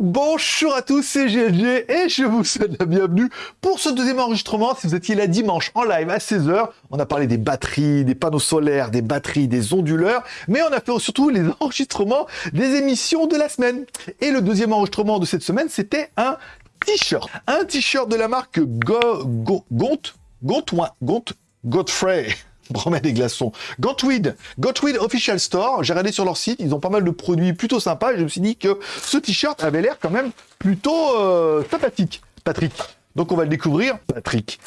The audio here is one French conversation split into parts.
Bonjour à tous, c'est GLG et je vous souhaite la bienvenue pour ce deuxième enregistrement. Si vous étiez là dimanche en live à 16h, on a parlé des batteries, des panneaux solaires, des batteries, des onduleurs, mais on a fait surtout les enregistrements des émissions de la semaine. Et le deuxième enregistrement de cette semaine, c'était un t-shirt. Un t-shirt de la marque Go, Go, Gont, Gont, Gont, Godfrey. Promet des glaçons. Gotweed, Gotweed Official Store. J'ai regardé sur leur site, ils ont pas mal de produits plutôt sympas. Je me suis dit que ce t-shirt avait l'air quand même plutôt euh, sympathique, Patrick. Donc on va le découvrir, Patrick.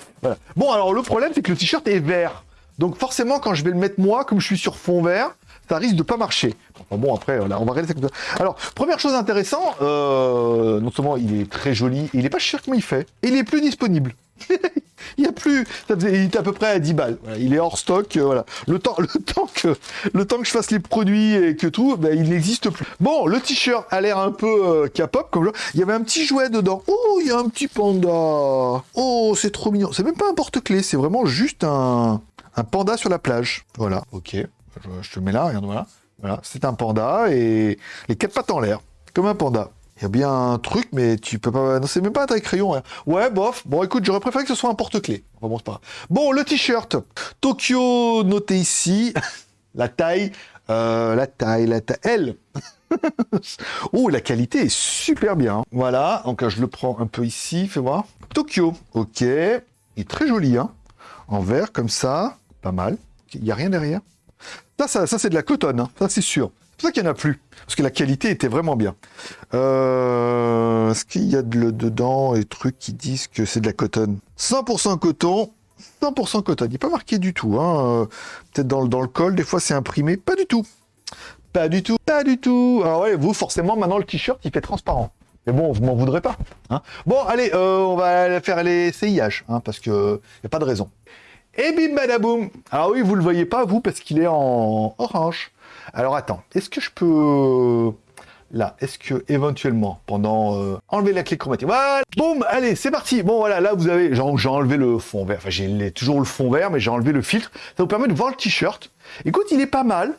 Bon, alors le problème, c'est que le t-shirt est vert. Donc forcément, quand je vais le mettre moi, comme je suis sur fond vert, ça risque de pas marcher. Bon, après, on va regarder ça comme ça. Alors, première chose intéressante, euh, non seulement il est très joli, il est pas cher comme il fait, il est plus disponible. il y a plus, ça faisait, il était à peu près à 10 balles. Il est hors stock, euh, voilà. Le temps, le temps que, le temps que je fasse les produits et que tout, ben, il n'existe plus. Bon, le t-shirt a l'air un peu euh, K-pop, comme genre. Il y avait un petit jouet dedans. Oh, il y a un petit panda. Oh, c'est trop mignon. C'est même pas un porte-clés, c'est vraiment juste un, un panda sur la plage. Voilà, ok. Je, je te mets là, regarde, voilà. Voilà, c'est un panda et les quatre pattes en l'air, comme un panda. Il y a bien un truc, mais tu peux pas... Non, c'est même pas un taille crayon. Hein. Ouais, bof. Bon, écoute, j'aurais préféré que ce soit un porte-clés. Enfin, bon, pas. Bon, le t-shirt. Tokyo, noté ici. la taille. Euh, la taille, la taille. L. oh, la qualité est super bien. Voilà, donc je le prends un peu ici, fais voir. Tokyo, ok. Il est très joli, hein. En vert, comme ça. Pas mal. Il n'y a rien derrière. Ça, ça, ça c'est de la cotonne, hein. ça c'est sûr. Pour ça qu'il n'y en a plus, parce que la qualité était vraiment bien. Euh, Est-ce qu'il y a de, dedans des trucs qui disent que c'est de la cotonne? 100% coton, 100% coton. Il n'est pas marqué du tout. Hein. Peut-être dans, dans le col, des fois c'est imprimé. Pas du tout. Pas du tout, pas du tout. Alors ouais, vous, forcément, maintenant le t-shirt, il fait transparent. Mais bon, vous m'en voudrez pas. Hein bon, allez, euh, on va faire les CIH, hein, parce que n'y a pas de raison. Et bim badaboum Ah oui, vous le voyez pas, vous, parce qu'il est en orange. Alors attends, est-ce que je peux... Là, est-ce que éventuellement, pendant... Euh, enlever la clé chromatique. Voilà Boum Allez, c'est parti Bon, voilà, là, vous avez... J'ai enlevé le fond vert. Enfin, j'ai toujours le fond vert, mais j'ai enlevé le filtre. Ça vous permet de voir le t-shirt. Écoute, il est pas mal.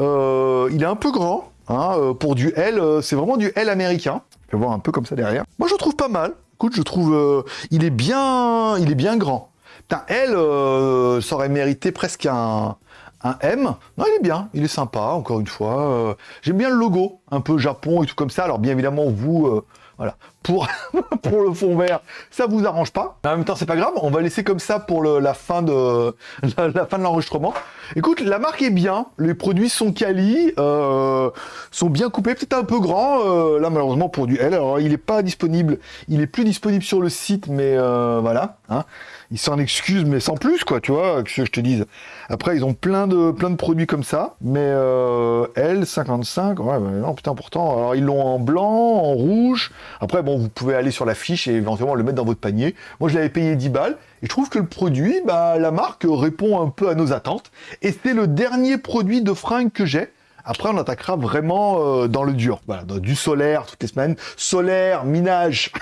Euh, il est un peu grand. Hein, euh, pour du L, c'est vraiment du L américain. Je vais voir un peu comme ça derrière. Moi, je trouve pas mal. Écoute, je trouve... il est bien... Il est bien grand. Putain, euh, ça aurait mérité presque un, un M. Non, il est bien, il est sympa, encore une fois. Euh, J'aime bien le logo, un peu Japon et tout comme ça. Alors, bien évidemment, vous, euh, voilà, pour, le fond vert, ça vous arrange pas. En même temps, c'est pas grave, on va laisser comme ça pour la fin de la, l'enregistrement. Écoute, la marque est bien, les produits sont quali, euh, sont bien coupés, peut-être un peu grand. Euh, là, malheureusement, pour du L, alors il n'est pas disponible, il est plus disponible sur le site, mais voilà. Hein ils s'en excusent, mais sans plus, quoi, tu vois, que je te dise. Après, ils ont plein de, plein de produits comme ça, mais euh, L55, ouais, bah, non, putain, pourtant, alors ils l'ont en blanc, en rouge. Après, bon, vous pouvez aller sur la fiche et éventuellement le mettre dans votre panier. Moi, je l'avais payé 10 balles, et je trouve que le produit, bah, la marque répond un peu à nos attentes, et c'est le dernier produit de fringues que j'ai. Après, on attaquera vraiment euh, dans le dur. Voilà, dans du solaire toutes les semaines. Solaire, minage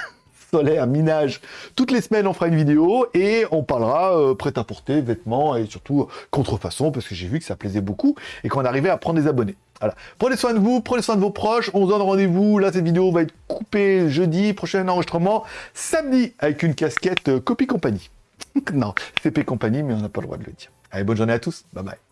solaire, minage. Toutes les semaines, on fera une vidéo et on parlera euh, prêt-à-porter, vêtements et surtout contrefaçon parce que j'ai vu que ça plaisait beaucoup et qu'on arrivait à prendre des abonnés. Voilà. Prenez soin de vous, prenez soin de vos proches. On se donne rendez-vous. Là, cette vidéo va être coupée jeudi. Prochain enregistrement samedi avec une casquette euh, copie compagnie. non, CP compagnie, mais on n'a pas le droit de le dire. Allez, bonne journée à tous. Bye bye.